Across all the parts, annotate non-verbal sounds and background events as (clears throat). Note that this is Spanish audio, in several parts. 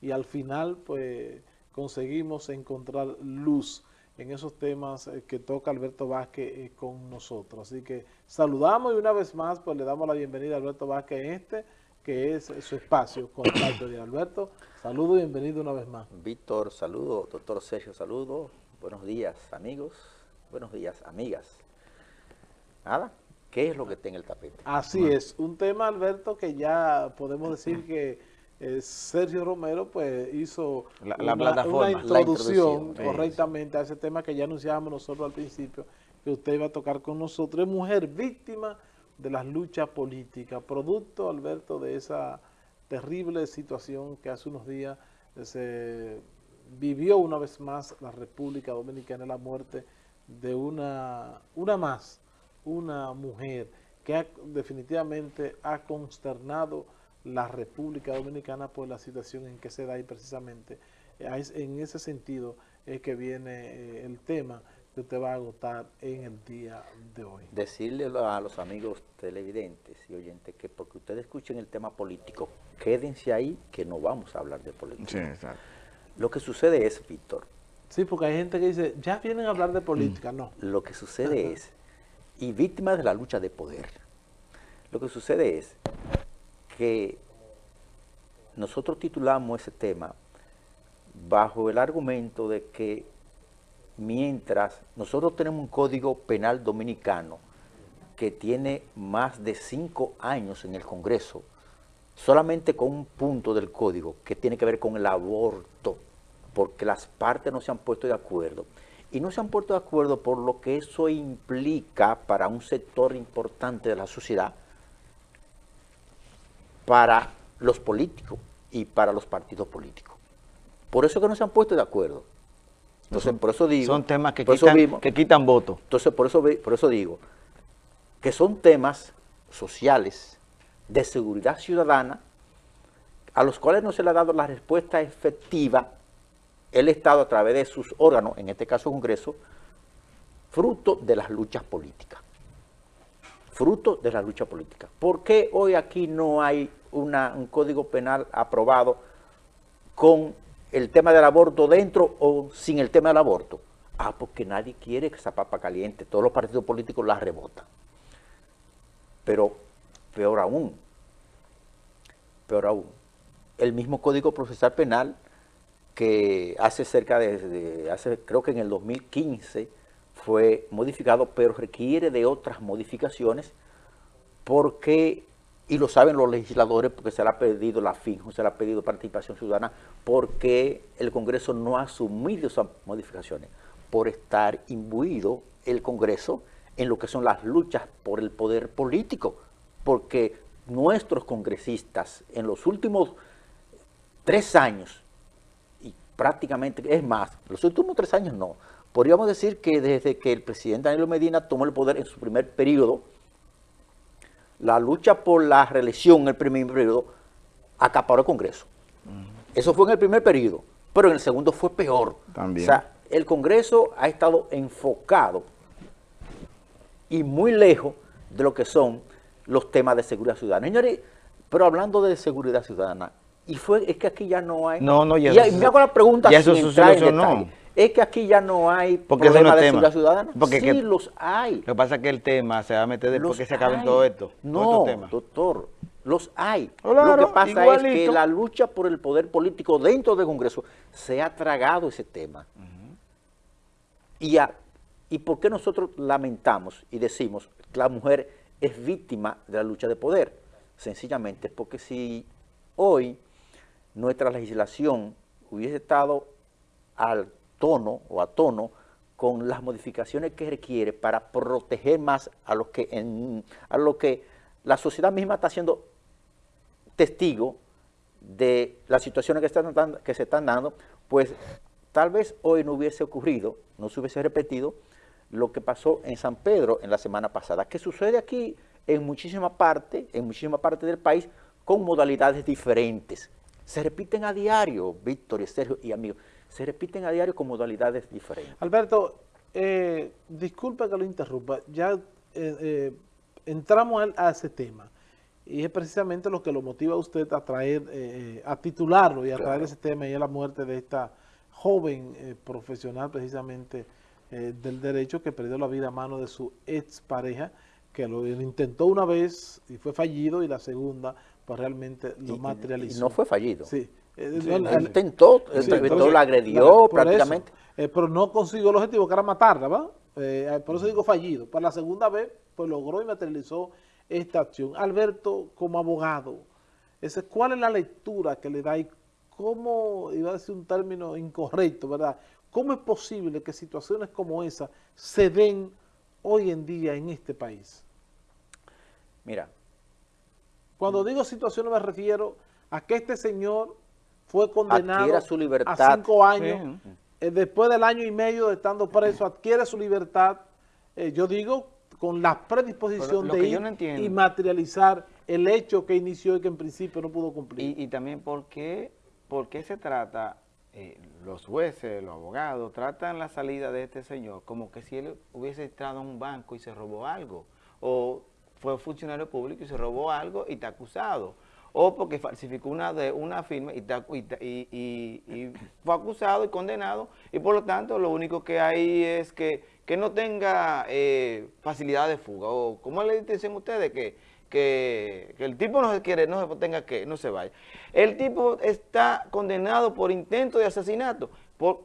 y al final pues conseguimos encontrar luz en esos temas eh, que toca Alberto Vázquez eh, con nosotros. Así que saludamos y una vez más pues le damos la bienvenida a Alberto Vázquez en este, que es su espacio con de Alberto. Saludo y bienvenido una vez más. Víctor, saludo. Doctor Sergio, saludo. Buenos días, amigos. Buenos días, amigas. Nada, ¿qué es lo que está en el tapete? Así es, un tema, Alberto, que ya podemos decir que eh, Sergio Romero pues hizo la, una, introducción, correctamente a ese tema que ya anunciábamos nosotros al principio, que usted iba a tocar con nosotros. Es mujer víctima de las luchas políticas, producto, Alberto, de esa terrible situación que hace unos días se vivió una vez más la República Dominicana, la muerte de una, una más, una mujer que definitivamente ha consternado la República Dominicana por la situación en que se da y precisamente en ese sentido es que viene eh, el tema que usted va a agotar en el día de hoy. Decirle a los amigos televidentes y oyentes que porque ustedes escuchen el tema político, quédense ahí que no vamos a hablar de política. Sí, exacto. Lo que sucede es, Víctor. Sí, porque hay gente que dice, ya vienen a hablar de política, no. Lo que sucede es, y víctimas de la lucha de poder, lo que sucede es que nosotros titulamos ese tema bajo el argumento de que mientras nosotros tenemos un código penal dominicano que tiene más de cinco años en el Congreso, solamente con un punto del código que tiene que ver con el aborto, porque las partes no se han puesto de acuerdo. Y no se han puesto de acuerdo por lo que eso implica para un sector importante de la sociedad, para los políticos y para los partidos políticos. Por eso que no se han puesto de acuerdo. Entonces, por eso digo... Son temas que, quitan, que quitan votos. Entonces, por eso, por eso digo que son temas sociales de seguridad ciudadana a los cuales no se le ha dado la respuesta efectiva el Estado a través de sus órganos, en este caso Congreso, fruto de las luchas políticas fruto de la lucha política. ¿Por qué hoy aquí no hay un código penal aprobado con el tema del aborto dentro o sin el tema del aborto? Ah, porque nadie quiere que esa papa caliente, todos los partidos políticos la rebotan. Pero peor aún, peor aún, el mismo Código Procesal Penal que hace cerca de, hace, creo que en el 2015, fue modificado, pero requiere de otras modificaciones porque, y lo saben los legisladores porque se le ha pedido la FINJO, se le ha pedido participación ciudadana, porque el Congreso no ha asumido esas modificaciones por estar imbuido el Congreso en lo que son las luchas por el poder político, porque nuestros congresistas en los últimos tres años, y prácticamente, es más, los últimos tres años no, Podríamos decir que desde que el presidente Danilo Medina tomó el poder en su primer periodo, la lucha por la reelección en el primer periodo acaparó el Congreso. Eso fue en el primer periodo, pero en el segundo fue peor. También. O sea, el Congreso ha estado enfocado y muy lejos de lo que son los temas de seguridad ciudadana. Señores, pero hablando de seguridad ciudadana, y fue, es que aquí ya no hay... No, no, ya, y, me hago la pregunta ya eso no es que aquí ya no hay Porque problema de seguridad ciudadana. Porque sí, los hay. Lo que pasa es que el tema se va a meter después que se acaben todo esto. No, doctor, los hay. lo que pasa es que la lucha por el poder político dentro del Congreso se ha tragado ese tema. y, ¿Y por qué nosotros lamentamos y decimos que la mujer es víctima de la lucha de poder? Sencillamente porque si hoy nuestra legislación hubiese estado al tono o a tono con las modificaciones que requiere para proteger más a lo que, a lo que la sociedad misma está siendo testigo de las situaciones que, están, que se están dando, pues tal vez hoy no hubiese ocurrido, no se hubiese repetido lo que pasó en San Pedro en la semana pasada, que sucede aquí en muchísima parte, en muchísima parte del país, con modalidades diferentes. Se repiten a diario, Víctor y Sergio y amigos se repiten a diario con modalidades diferentes. Alberto, eh, disculpa que lo interrumpa, ya eh, eh, entramos a, ese tema y es precisamente lo que lo motiva a usted a traer, eh, a titularlo y a traer ese tema y es la muerte de esta joven eh, profesional precisamente eh, del derecho que perdió la vida a mano de su expareja, que lo intentó una vez y fue fallido y la segunda pues realmente lo materializó. Y no fue fallido. Sí. Intentó, intentó, la agredió prácticamente. pero no consiguió el objetivo que era matarla, ¿va? por eso digo fallido. Para la segunda vez, pues logró y materializó esta acción. Alberto, como abogado, ese, ¿cuál es la lectura que le da y cómo, iba a decir un término incorrecto, ¿verdad? ¿Cómo es posible que situaciones como esa se den hoy en día en este país? Mira. Cuando digo situaciones me refiero a que este señor fue condenado su libertad. a cinco años, eh, después del año y medio de estando preso, adquiere su libertad, eh, yo digo con la predisposición de ir y materializar el hecho que inició y que en principio no pudo cumplir. Y, también por qué, se trata, eh, los jueces, los abogados, tratan la salida de este señor como que si él hubiese entrado a un banco y se robó algo, o fue funcionario público y se robó algo y está acusado, o porque falsificó una, de, una firma y, y fue acusado y condenado, y por lo tanto lo único que hay es que que no tenga eh, facilidad de fuga, o como le dicen ustedes, que, que, el tipo no se quiere, no se tenga que, no se vaya. El tipo está condenado por intento de asesinato, por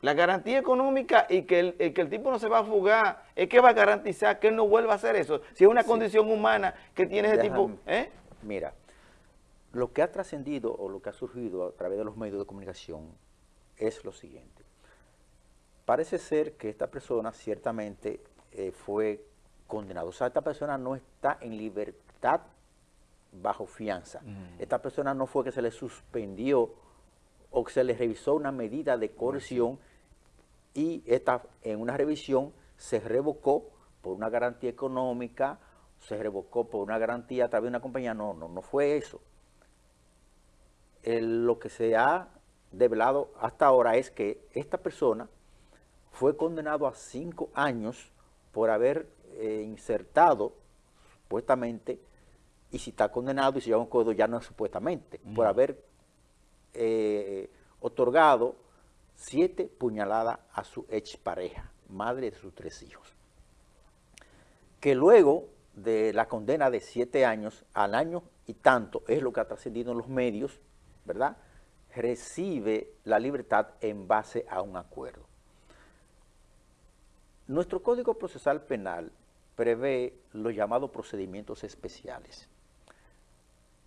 la garantía económica y que el, que el tipo no se va a fugar, es que va a garantizar que él no vuelva a hacer eso. Si es una condición humana que tiene ese tipo... ¿eh? Mira, lo que ha trascendido o lo que ha surgido a través de los medios de comunicación es lo siguiente. Parece ser que esta persona ciertamente eh, fue condenada. O sea, esta persona no está en libertad bajo fianza. Mm. Esta persona no fue que se le suspendió o que se le revisó una medida de coerción y esta, en una revisión se revocó por una garantía económica, se revocó por una garantía a través de una compañía. No, no, no fue eso. lo que se ha develado hasta ahora es que esta persona fue condenado a cinco años por haber eh, insertado, supuestamente, y si está condenado y si lleva un código ya no es supuestamente, por haber eh, otorgado siete puñaladas a su expareja, madre de sus tres hijos. Que luego de la condena de siete años al año y tanto, es lo que ha trascendido en los medios, ¿verdad?, recibe la libertad en base a un acuerdo. Nuestro Código Procesal Penal prevé los llamados procedimientos especiales.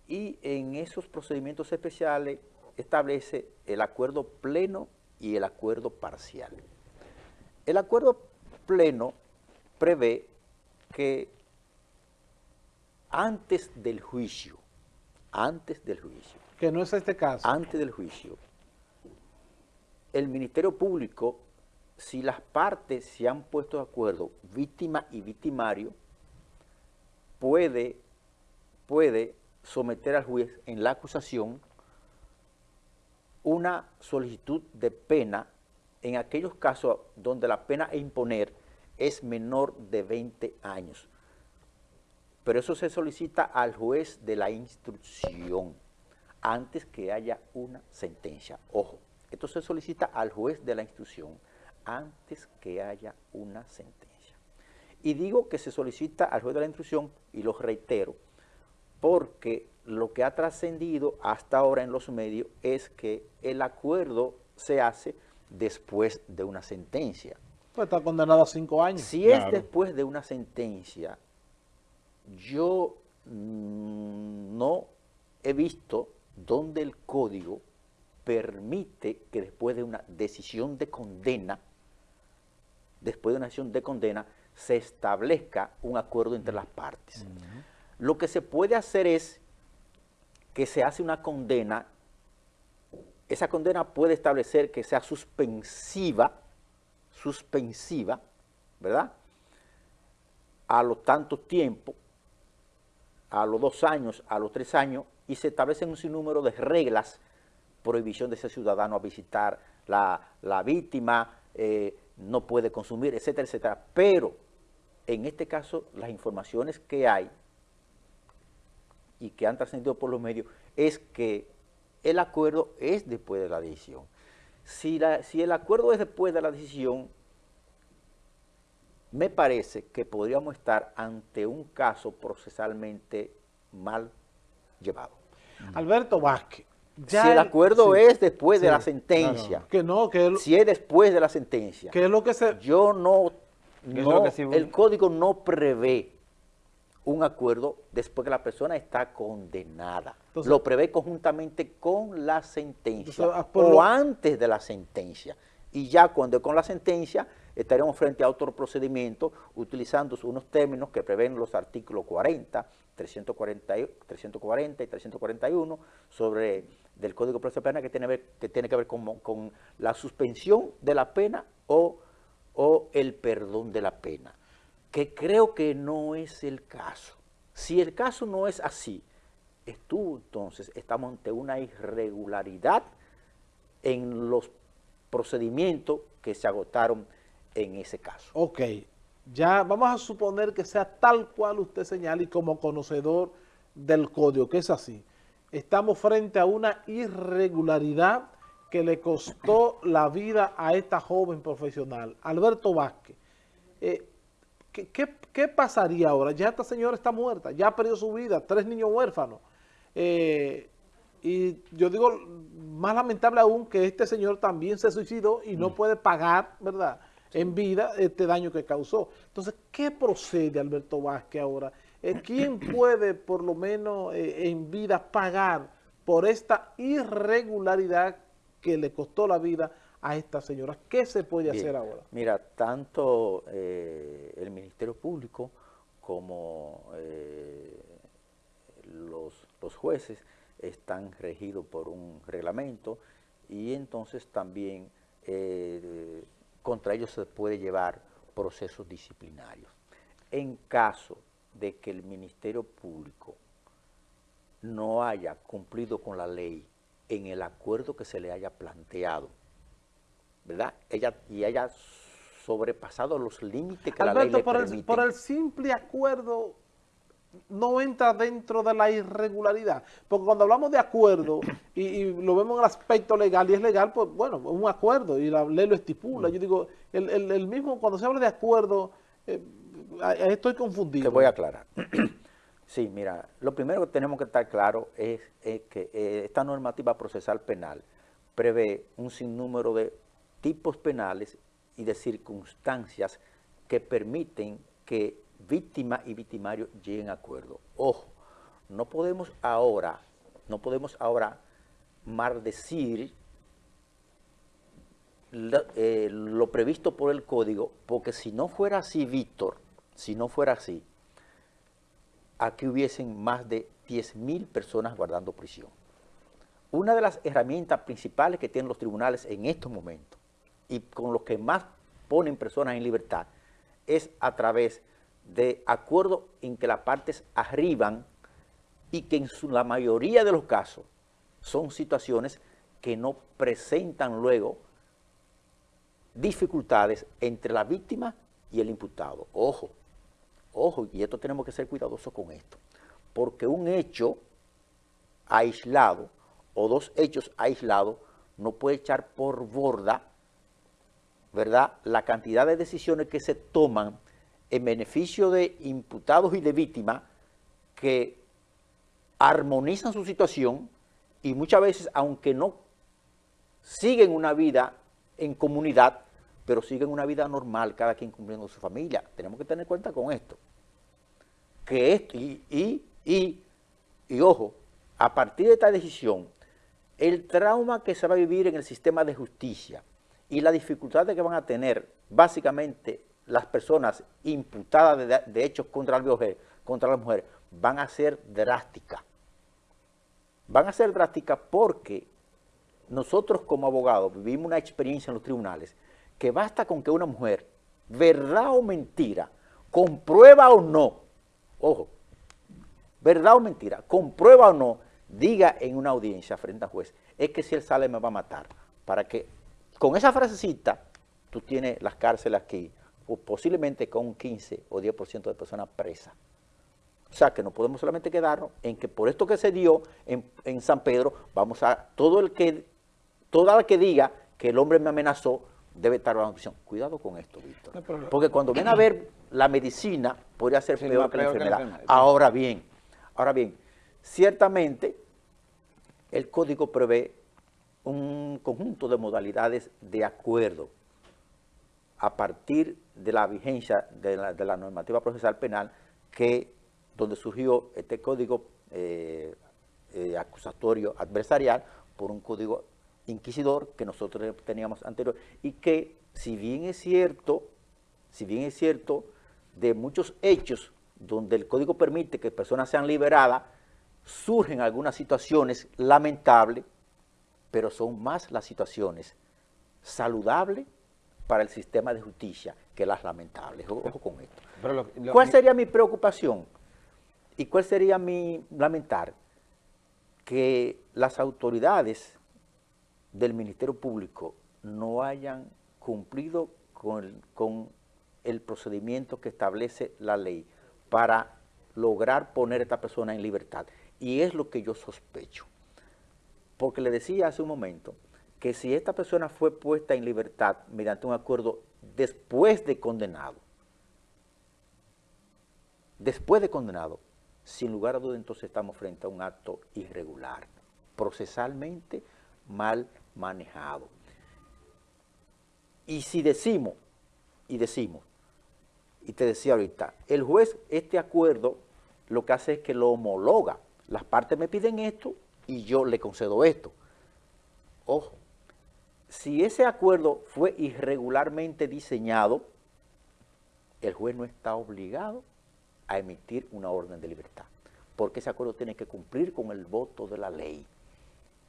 Y en esos procedimientos especiales establece el acuerdo pleno y el acuerdo parcial. El acuerdo pleno prevé que antes del juicio, antes del juicio. Que no es este caso. Antes del juicio, el Ministerio Público si las partes se han puesto de acuerdo, víctima y victimario, puede, puede someter al juez en la acusación una solicitud de pena en aquellos casos donde la pena a imponer es menor de 20 años. Pero eso se solicita al juez de la instrucción antes que haya una sentencia. Ojo, esto se solicita al juez de la instrucción antes que haya una sentencia. Y digo que se solicita al juez de la instrucción, y lo reitero, porque lo que ha trascendido hasta ahora en los medios es que el acuerdo se hace después de una sentencia. Pues está condenado a cinco años. Si es después de una sentencia, yo mm, no he visto donde el código permite que después de una decisión de condena después de una acción de condena, se establezca un acuerdo entre las partes. Lo que se puede hacer es que se hace una condena, esa condena puede establecer que sea suspensiva, suspensiva, ¿verdad? A los tantos tiempos, a los dos años, a los tres años, y se establecen un sinnúmero de reglas, prohibición de ese ciudadano a visitar la, la víctima, eh, no puede consumir, etcétera, etcétera. Pero en este caso las informaciones que hay y que han trascendido por los medios es que el acuerdo es después de la decisión. Si, si el acuerdo es después de la decisión, me parece que podríamos estar ante un caso procesalmente mal llevado. Alberto Vázquez. si el acuerdo es después de la sentencia, que no, que si es después de la sentencia, que es lo que se... yo no, el código no prevé un acuerdo después que la persona está condenada. lo prevé conjuntamente con la sentencia ah, o antes de la sentencia. Y ya cuando con la sentencia estaremos frente a otro procedimiento utilizando unos términos que prevén los artículos 40, 340, 340 y 341 sobre del Código Procesal Penal que tiene, que, tiene que ver con, la suspensión de la pena o, o el perdón de la pena, que creo que no es el caso. Si el caso no es así, tú entonces estamos ante una irregularidad en los procedimientos que se agotaron en ese caso. Ok, ya vamos a suponer que sea tal cual usted señala y como conocedor del código, que es así. Estamos frente a una irregularidad que le costó la vida a esta joven profesional, Alberto Vázquez. Eh, ¿qué, pasaría ahora? Ya esta señora está muerta, ya ha perdido su vida, tres niños huérfanos. Eh, y yo digo, más lamentable aún que este señor también se suicidó y no mm. puede pagar, ¿verdad?, en vida este daño que causó. Entonces, ¿qué procede Alberto Vázquez ahora? Eh, ¿Quién (clears throat) puede por lo menos eh, en vida pagar por esta irregularidad que le costó la vida a esta señora? ¿Qué se puede hacer ahora? Mira, tanto eh, el Ministerio Público como los, los jueces están regidos por un reglamento y entonces también contra ellos se puede llevar procesos disciplinarios. En caso de que el Ministerio Público no haya cumplido con la ley en el acuerdo que se le haya planteado, ¿verdad? Ella, y haya sobrepasado los límites que la ley le por el, por el simple acuerdo no entra dentro de la irregularidad. Porque cuando hablamos de acuerdo y, lo vemos en el aspecto legal y es legal, pues bueno, es un acuerdo y la ley lo estipula. Yo digo, el, mismo, cuando se habla de acuerdo, eh, estoy confundido. Te voy a aclarar. (clears throat) sí, mira, lo primero que tenemos que estar claro es, que eh, esta normativa procesal penal prevé un sinnúmero de tipos penales y de circunstancias que permiten que víctima y victimario lleguen a acuerdo. Ojo, no podemos ahora, no podemos ahora maldecir lo, eh, lo previsto por el código, porque si no fuera así, Víctor, si no fuera así, aquí hubiesen más de 10.000 personas guardando prisión. Una de las herramientas principales que tienen los tribunales en estos momentos y con los que más ponen personas en libertad es a través de de acuerdo en que las partes arriban y que en la mayoría de los casos son situaciones que no presentan luego dificultades entre la víctima y el imputado. Ojo, ojo, y esto tenemos que ser cuidadosos con esto, porque un hecho aislado o dos hechos aislados no puede echar por borda, ¿verdad?, la cantidad de decisiones que se toman en beneficio de imputados y de víctimas que armonizan su situación y muchas veces, aunque no siguen una vida en comunidad, pero siguen una vida normal, cada quien cumpliendo su familia. Tenemos que tener cuenta con esto. Que esto, y, y, y, y ojo, a partir de esta decisión, el trauma que se va a vivir en el sistema de justicia y las dificultades que van a tener básicamente las personas imputadas de, hechos contra la, mujer, contra la mujer van a ser drásticas. Van a ser drásticas porque nosotros como abogados vivimos una experiencia en los tribunales que basta con que una mujer, verdad o mentira, comprueba o no, ojo, verdad o mentira, comprueba o no, diga en una audiencia frente al juez, es que si él sale me va a matar. Para que con esa frasecita tú tienes las cárceles aquí, posiblemente con un 15 o 10% de personas presas. O sea, que no podemos solamente quedarnos en que por esto que se dio en, San Pedro, vamos a, todo el que, toda la que diga que el hombre me amenazó, debe estar bajo prisión. Cuidado con esto, Víctor. Porque cuando ven a ver la medicina, podría ser peor, que, la enfermedad. Ahora bien, ahora bien, ciertamente el código prevé un conjunto de modalidades de acuerdo a partir de la vigencia de la, normativa procesal penal que donde surgió este código eh, eh, acusatorio adversarial por un código inquisidor que nosotros teníamos anterior y que si bien es cierto, si bien es cierto, de muchos hechos donde el código permite que personas sean liberadas, surgen algunas situaciones lamentables, pero son más las situaciones saludables para el sistema de justicia que las lamentables. Ojo con esto. ¿Cuál sería mi preocupación? ¿Y cuál sería mi lamentar? Que las autoridades del Ministerio Público no hayan cumplido con, con el procedimiento que establece la ley para lograr poner a esta persona en libertad. Y es lo que yo sospecho. Porque le decía hace un momento que si esta persona fue puesta en libertad mediante un acuerdo después de condenado, después de condenado, sin lugar a duda entonces estamos frente a un acto irregular, procesalmente mal manejado. Y si decimos, y decimos, y te decía ahorita, el juez este acuerdo lo que hace es que lo homologa. Las partes me piden esto y yo le concedo esto. Ojo, si ese acuerdo fue irregularmente diseñado, el juez no está obligado a emitir una orden de libertad, porque ese acuerdo tiene que cumplir con el voto de la ley.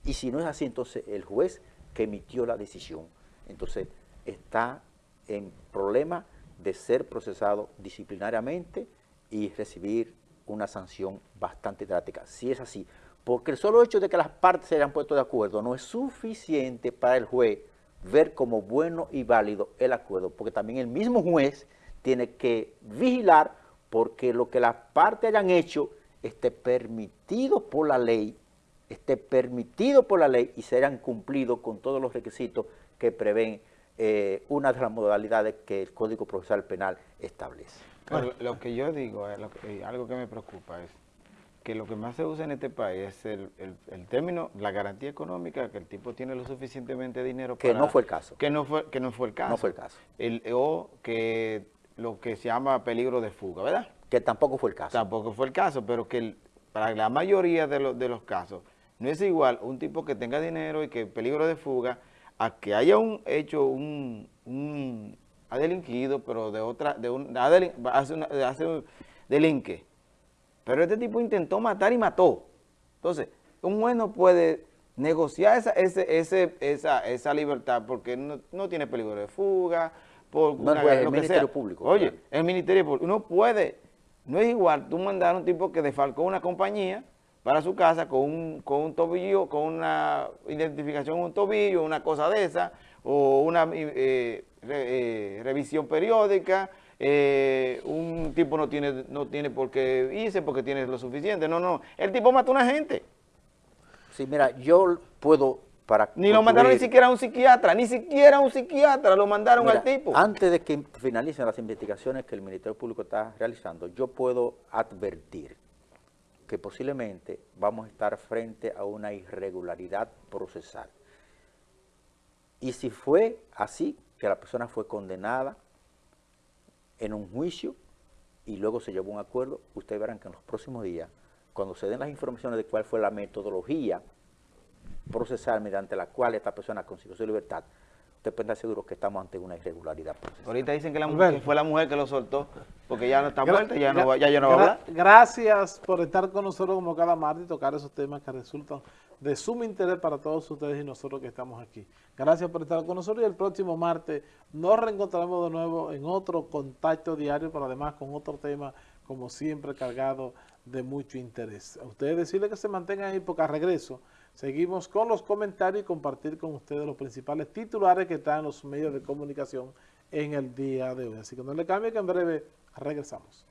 Y si no es así, entonces el juez que emitió la decisión, entonces está en problema de ser procesado disciplinariamente y recibir una sanción bastante drástica, si es así. Porque el solo hecho de que las partes se hayan puesto de acuerdo no es suficiente para el juez ver como bueno y válido el acuerdo, porque también el mismo juez tiene que vigilar porque lo que las partes hayan hecho esté permitido por la ley, esté permitido por la ley y se hayan cumplido con todos los requisitos que prevén eh, una de las modalidades que el Código Procesal Penal establece. lo que yo digo, eh, algo que me preocupa es que lo que más se usa en este país es el, término, la garantía económica, que el tipo tiene lo suficientemente dinero para... Que no fue el caso. Que no fue, que no fue el caso. No fue el caso. o que lo que se llama peligro de fuga, ¿verdad? Que tampoco fue el caso. Tampoco fue el caso, pero que para la mayoría de, de los casos no es igual un tipo que tenga dinero y que peligro de fuga a que haya un hecho, un, un ha delinquido, pero de otra, de un, hace, una, hace un delinque pero este tipo intentó matar y mató. Entonces, un juez no puede negociar esa, ese, esa, libertad porque no, tiene peligro de fuga, por no el Ministerio Público. Oye, el Ministerio Público, uno puede, no es igual tú mandar a un tipo que defalcó una compañía para su casa con un, con un tobillo, con una identificación un tobillo, una cosa de esa, o una eh, eh, revisión periódica, eh, un tipo no tiene, no tiene por qué irse porque tiene lo suficiente. No, no, el tipo mató a una gente. Sí, mira, yo puedo para Ni lo mandaron ni siquiera a un psiquiatra, ni siquiera a un psiquiatra lo mandaron al tipo. Antes de que finalicen las investigaciones que el Ministerio Público está realizando, yo puedo advertir que posiblemente vamos a estar frente a una irregularidad procesal. Y si fue así, que la persona fue condenada, en un juicio y luego se llevó un acuerdo, ustedes verán que en los próximos días, cuando se den las informaciones de cuál fue la metodología procesal mediante la cual esta persona consiguió su libertad, usted puede estar seguro que estamos ante una irregularidad procesal. Ahorita dicen que, la mujer, fue la mujer que lo soltó, porque ya no está muerta, ya, no, ya, ya no va a hablar. Gracias por estar con nosotros como cada martes y tocar esos temas que resultan de sumo interés para todos ustedes y nosotros que estamos aquí. Gracias por estar con nosotros y el próximo martes nos reencontraremos de nuevo en otro contacto diario, pero además con otro tema, como siempre, cargado de mucho interés. A ustedes decirles que se mantengan ahí porque a regreso seguimos con los comentarios y compartir con ustedes los principales titulares que están en los medios de comunicación en el día de hoy. Así que no le cambie que en breve regresamos.